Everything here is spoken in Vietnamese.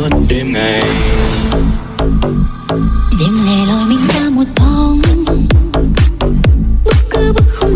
suốt đêm ngày. Đêm lẻ loi mình ta một bóng bước cứ bước khuôn